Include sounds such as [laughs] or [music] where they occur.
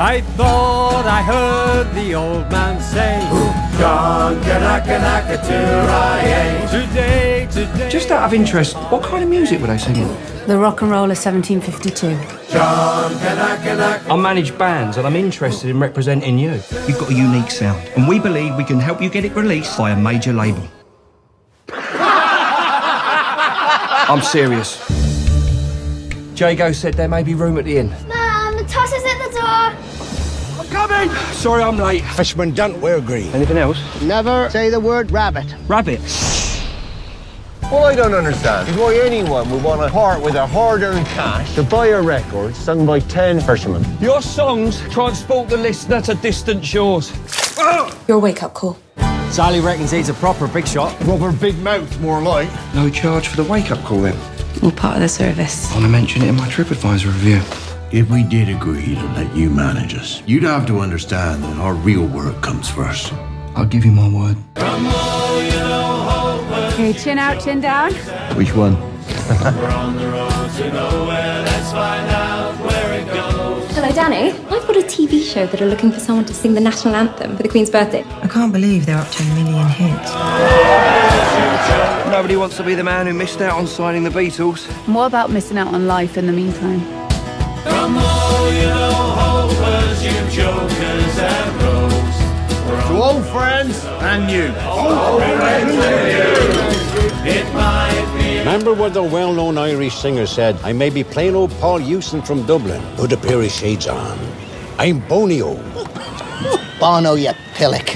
I thought I heard the old man say, John Kanaka Today, today. Just out of interest, what kind of music were they singing? The Rock and Roll of 1752. I manage bands and I'm interested in representing you. You've got a unique sound, and we believe we can help you get it released by a major label. [laughs] I'm serious. Jago said there may be room at the inn. Mum, the toss is at the door. Coming! Sorry I'm late. Fishman don't wear green. Anything else? Never say the word rabbit. Rabbit. All I don't understand is why anyone would want to part with their hard-earned cash to buy a record sung by ten fishermen. Your songs transport the listener to distant shores. Your wake up call. Sally reckons he's a proper big shot. Rubber big mouth, more like. No charge for the wake-up call then. All part of the service. I want to mention it in my TripAdvisor review. If we did agree to let you manage us, you'd have to understand that our real work comes first. I'll give you my word. Okay, chin out, chin down. Which one? Hello, Danny. I've got a TV show that are looking for someone to sing the national anthem for the Queen's birthday. I can't believe they're up to a million hits. Nobody wants to be the man who missed out on signing the Beatles. What about missing out on life in the meantime? To old friends and new. Remember what the well-known Irish singer said? I may be plain old Paul Hewson from Dublin, put a pair of shades on. I'm Bonio. Bono, you pillock.